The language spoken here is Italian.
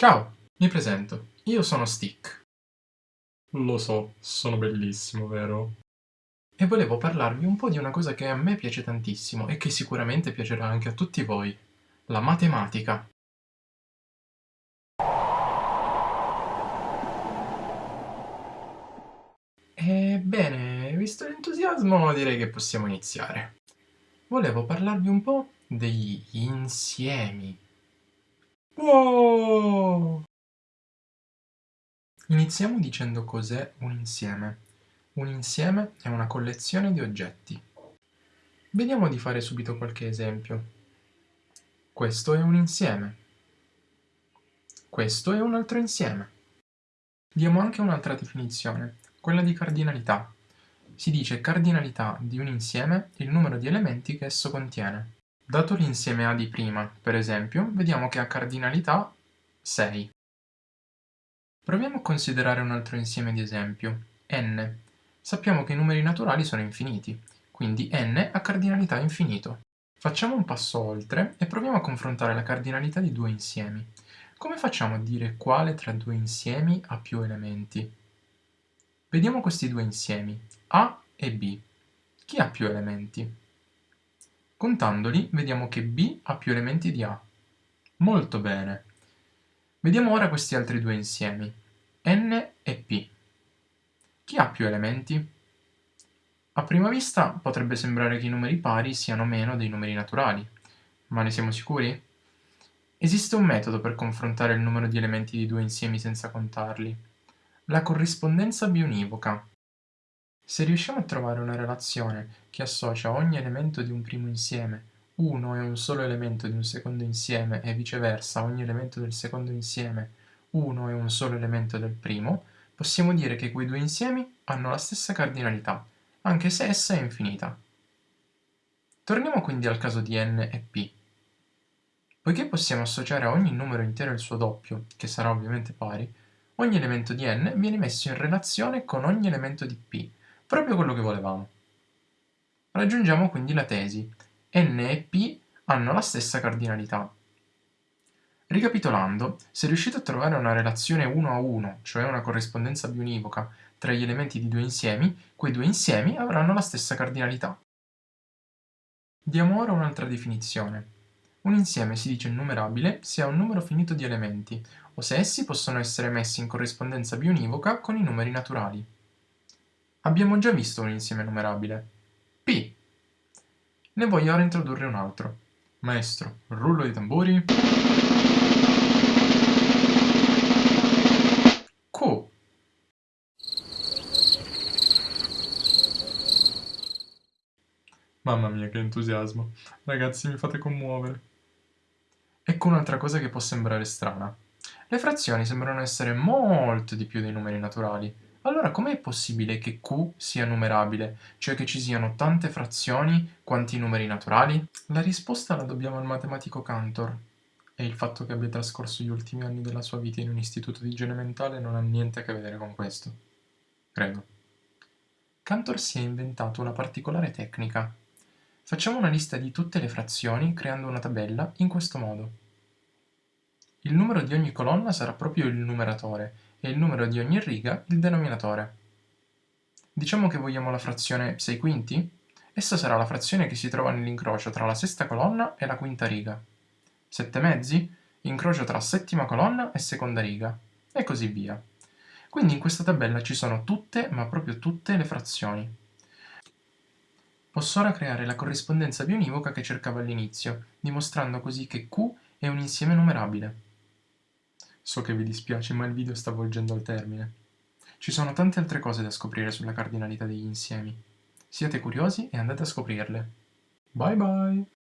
Ciao, mi presento. Io sono Stick. Lo so, sono bellissimo, vero? E volevo parlarvi un po' di una cosa che a me piace tantissimo e che sicuramente piacerà anche a tutti voi. La matematica. Ebbene, visto l'entusiasmo direi che possiamo iniziare. Volevo parlarvi un po' degli insiemi. Wow! Iniziamo dicendo cos'è un insieme. Un insieme è una collezione di oggetti. Vediamo di fare subito qualche esempio. Questo è un insieme. Questo è un altro insieme. Diamo anche un'altra definizione, quella di cardinalità. Si dice cardinalità di un insieme il numero di elementi che esso contiene. Dato l'insieme A di prima, per esempio, vediamo che ha cardinalità 6. Proviamo a considerare un altro insieme di esempio, n. Sappiamo che i numeri naturali sono infiniti, quindi n ha cardinalità infinito. Facciamo un passo oltre e proviamo a confrontare la cardinalità di due insiemi. Come facciamo a dire quale tra due insiemi ha più elementi? Vediamo questi due insiemi, A e B. Chi ha più elementi? Contandoli vediamo che B ha più elementi di A. Molto bene. Vediamo ora questi altri due insiemi, N e P. Chi ha più elementi? A prima vista potrebbe sembrare che i numeri pari siano meno dei numeri naturali, ma ne siamo sicuri? Esiste un metodo per confrontare il numero di elementi di due insiemi senza contarli. La corrispondenza bionivoca. Se riusciamo a trovare una relazione che associa ogni elemento di un primo insieme, uno è un solo elemento di un secondo insieme e viceversa ogni elemento del secondo insieme, uno è un solo elemento del primo, possiamo dire che quei due insiemi hanno la stessa cardinalità, anche se essa è infinita. Torniamo quindi al caso di n e p. Poiché possiamo associare a ogni numero intero il suo doppio, che sarà ovviamente pari, ogni elemento di n viene messo in relazione con ogni elemento di p, proprio quello che volevamo. Raggiungiamo quindi la tesi. n e p hanno la stessa cardinalità. Ricapitolando, se riuscite a trovare una relazione 1 a 1, cioè una corrispondenza bionivoca, tra gli elementi di due insiemi, quei due insiemi avranno la stessa cardinalità. Diamo ora un'altra definizione. Un insieme si dice numerabile se ha un numero finito di elementi, o se essi possono essere messi in corrispondenza bionivoca con i numeri naturali. Abbiamo già visto un insieme numerabile. P. Ne voglio ora introdurre un altro. Maestro, rullo di tamburi. Q. Mamma mia che entusiasmo. Ragazzi mi fate commuovere. Ecco un'altra cosa che può sembrare strana. Le frazioni sembrano essere molto di più dei numeri naturali. Allora com'è possibile che Q sia numerabile, cioè che ci siano tante frazioni quanti numeri naturali? La risposta la dobbiamo al matematico Cantor, e il fatto che abbia trascorso gli ultimi anni della sua vita in un istituto di igiene mentale non ha niente a che vedere con questo. Credo. Cantor si è inventato una particolare tecnica. Facciamo una lista di tutte le frazioni creando una tabella in questo modo. Il numero di ogni colonna sarà proprio il numeratore e il numero di ogni riga il denominatore. Diciamo che vogliamo la frazione 6 quinti? Essa sarà la frazione che si trova nell'incrocio tra la sesta colonna e la quinta riga. 7 mezzi? Incrocio tra settima colonna e seconda riga. E così via. Quindi in questa tabella ci sono tutte, ma proprio tutte, le frazioni. Posso ora creare la corrispondenza bionivoca che cercavo all'inizio, dimostrando così che Q è un insieme numerabile. So che vi dispiace, ma il video sta volgendo al termine. Ci sono tante altre cose da scoprire sulla cardinalità degli insiemi. Siate curiosi e andate a scoprirle. Bye bye!